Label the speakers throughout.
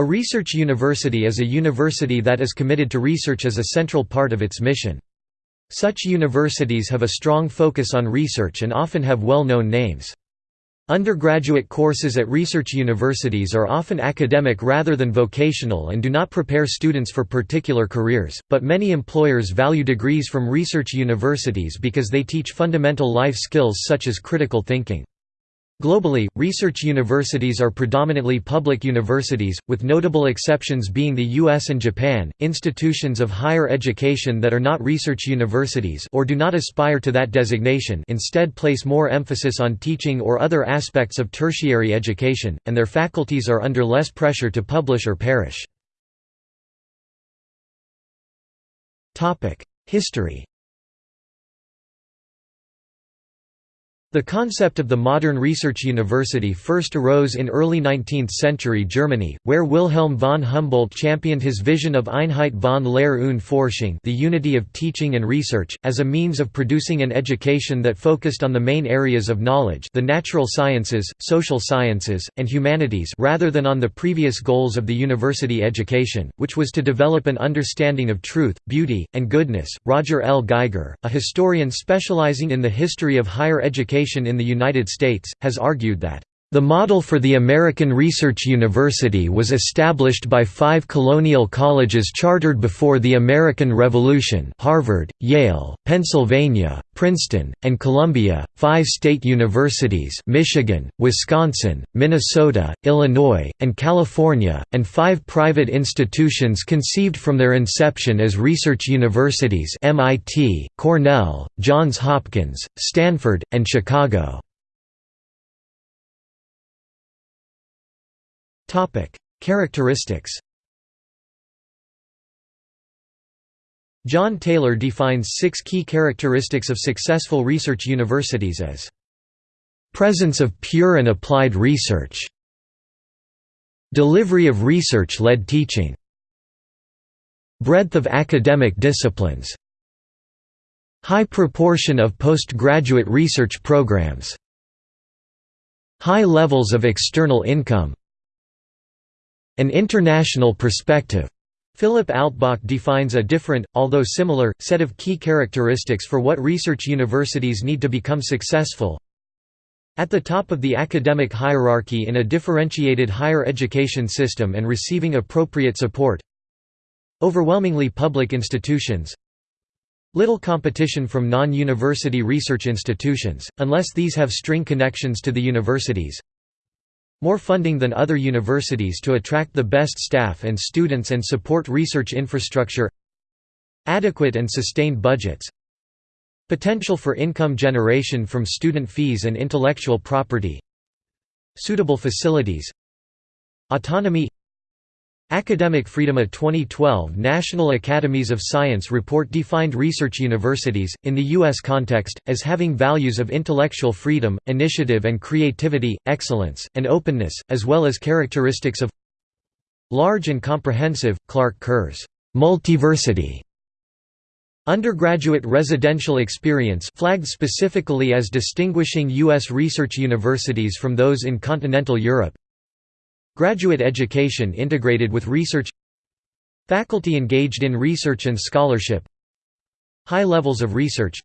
Speaker 1: A research university is a university that is committed to research as a central part of its mission. Such universities have a strong focus on research and often have well-known names. Undergraduate courses at research universities are often academic rather than vocational and do not prepare students for particular careers, but many employers value degrees from research universities because they teach fundamental life skills such as critical thinking. Globally, research universities are predominantly public universities, with notable exceptions being the US and Japan. Institutions of higher education that are not research universities or do not aspire to that designation instead place more emphasis on teaching or other aspects of tertiary education, and their faculties are under less pressure to publish or perish. History The concept of the modern research university first arose in early 19th-century Germany, where Wilhelm von Humboldt championed his vision of Einheit von Lehr und Forschung the unity of teaching and research, as a means of producing an education that focused on the main areas of knowledge the natural sciences, social sciences, and humanities rather than on the previous goals of the university education, which was to develop an understanding of truth, beauty, and goodness. Roger L. Geiger, a historian specializing in the history of higher education in the United States, has argued that the model for the American Research University was established by five colonial colleges chartered before the American Revolution Harvard, Yale, Pennsylvania, Princeton, and Columbia, five state universities Michigan, Wisconsin, Minnesota, Illinois, and California, and five private institutions conceived from their inception as research universities MIT, Cornell, Johns Hopkins, Stanford, and Chicago. Characteristics John Taylor defines six key characteristics of successful research universities as presence of pure and applied research delivery of research-led teaching breadth of academic disciplines high proportion of postgraduate research programs high levels of external income an international perspective. Philip Altbach defines a different, although similar, set of key characteristics for what research universities need to become successful. At the top of the academic hierarchy in a differentiated higher education system and receiving appropriate support. Overwhelmingly public institutions. Little competition from non-university research institutions, unless these have string connections to the universities more funding than other universities to attract the best staff and students and support research infrastructure adequate and sustained budgets potential for income generation from student fees and intellectual property suitable facilities autonomy Academic Freedom A 2012 National Academies of Science report defined research universities, in the U.S. context, as having values of intellectual freedom, initiative and creativity, excellence, and openness, as well as characteristics of large and comprehensive, Clark Kerr's multiversity Undergraduate residential experience flagged specifically as distinguishing U.S. research universities from those in continental Europe Graduate education integrated with research. Faculty engaged in research and scholarship. High levels of research.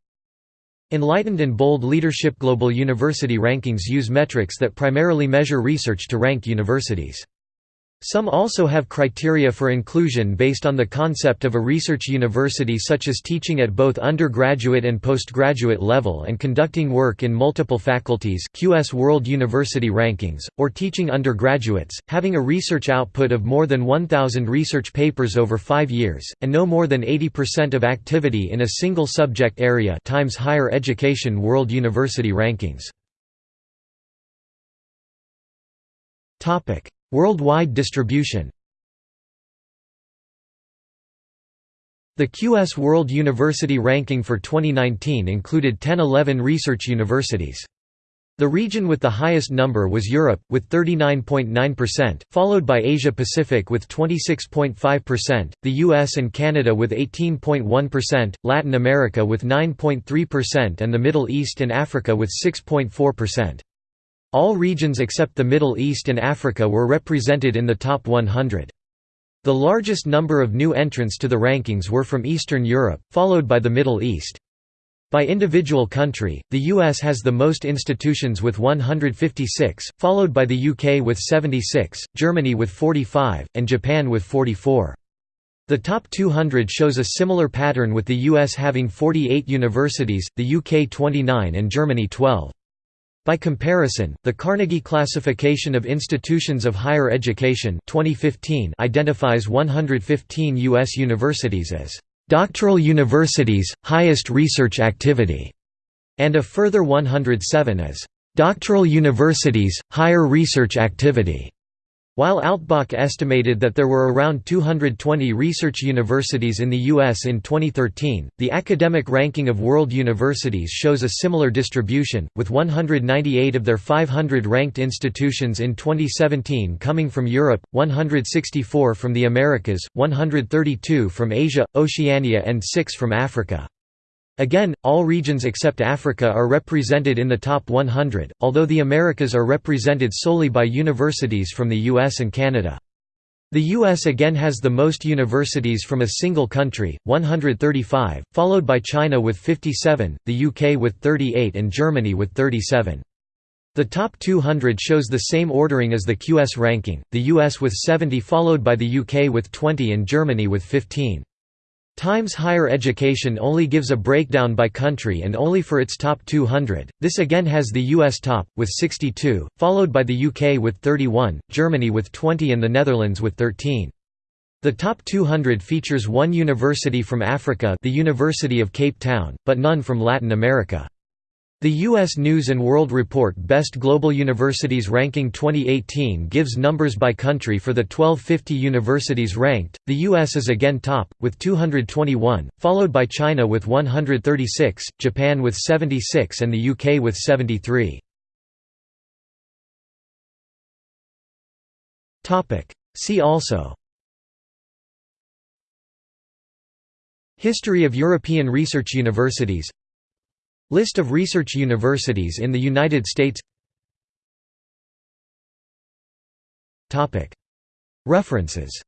Speaker 1: Enlightened and bold leadership. Global university rankings use metrics that primarily measure research to rank universities. Some also have criteria for inclusion based on the concept of a research university such as teaching at both undergraduate and postgraduate level and conducting work in multiple faculties QS World University Rankings, or teaching undergraduates, having a research output of more than 1,000 research papers over five years, and no more than 80% of activity in a single subject area times Higher Education World University Rankings. Worldwide distribution The QS World University Ranking for 2019 included 1011 research universities. The region with the highest number was Europe, with 39.9%, followed by Asia Pacific with 26.5%, the US and Canada with 18.1%, Latin America with 9.3% and the Middle East and Africa with 6.4%. All regions except the Middle East and Africa were represented in the top 100. The largest number of new entrants to the rankings were from Eastern Europe, followed by the Middle East. By individual country, the US has the most institutions with 156, followed by the UK with 76, Germany with 45, and Japan with 44. The top 200 shows a similar pattern with the US having 48 universities, the UK 29 and Germany 12. By comparison, the Carnegie Classification of Institutions of Higher Education 2015 identifies 115 U.S. universities as "...doctoral universities, highest research activity", and a further 107 as "...doctoral universities, higher research activity". While Altbach estimated that there were around 220 research universities in the U.S. in 2013, the academic ranking of world universities shows a similar distribution, with 198 of their 500 ranked institutions in 2017 coming from Europe, 164 from the Americas, 132 from Asia, Oceania and 6 from Africa. Again, all regions except Africa are represented in the top 100, although the Americas are represented solely by universities from the US and Canada. The US again has the most universities from a single country, 135, followed by China with 57, the UK with 38 and Germany with 37. The top 200 shows the same ordering as the QS ranking, the US with 70 followed by the UK with 20 and Germany with 15. Times Higher Education only gives a breakdown by country and only for its top 200. This again has the US top, with 62, followed by the UK with 31, Germany with 20 and the Netherlands with 13. The top 200 features one university from Africa the University of Cape Town, but none from Latin America. The U.S. News & World Report Best Global Universities Ranking 2018 gives numbers by country for the 1250 universities ranked. The U.S. is again top, with 221, followed by China with 136, Japan with 76 and the UK with 73. See also History of European research universities List of research universities in the United States. References